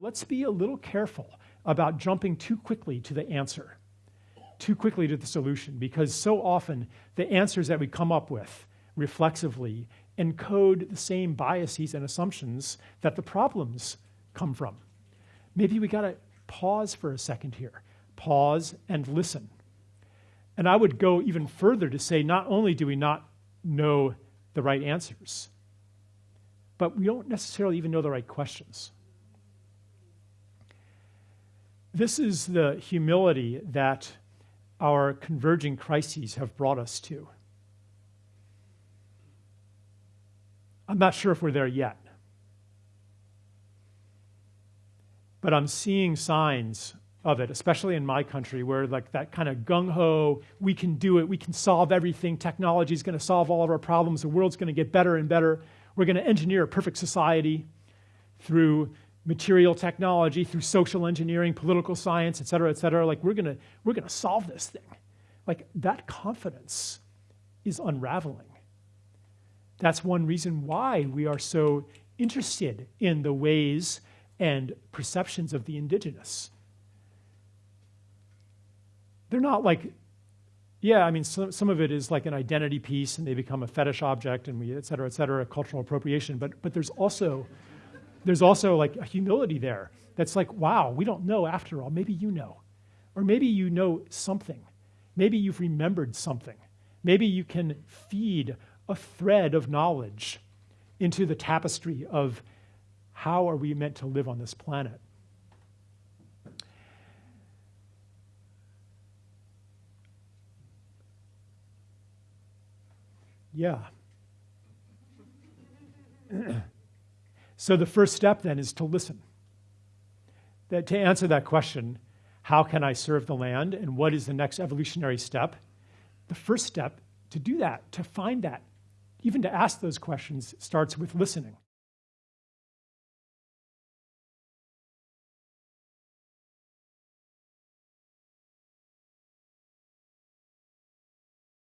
Let's be a little careful about jumping too quickly to the answer, too quickly to the solution, because so often the answers that we come up with reflexively encode the same biases and assumptions that the problems come from. Maybe we got to pause for a second here, pause and listen. And I would go even further to say not only do we not know the right answers, but we don't necessarily even know the right questions. This is the humility that our converging crises have brought us to. I'm not sure if we're there yet. But I'm seeing signs of it, especially in my country, where like that kind of gung ho, we can do it, we can solve everything, technology is going to solve all of our problems, the world's going to get better and better. We're going to engineer a perfect society through material technology, through social engineering, political science, et cetera, et cetera. Like we're gonna, we're gonna solve this thing. Like that confidence is unraveling. That's one reason why we are so interested in the ways and perceptions of the indigenous. They're not like, yeah, I mean, some, some of it is like an identity piece and they become a fetish object and we, et cetera, et cetera, a cultural appropriation, but, but there's also there's also like a humility there that's like, wow, we don't know after all. Maybe you know. Or maybe you know something. Maybe you've remembered something. Maybe you can feed a thread of knowledge into the tapestry of how are we meant to live on this planet. Yeah. So the first step then is to listen. That to answer that question, how can I serve the land and what is the next evolutionary step? The first step to do that, to find that, even to ask those questions, starts with listening.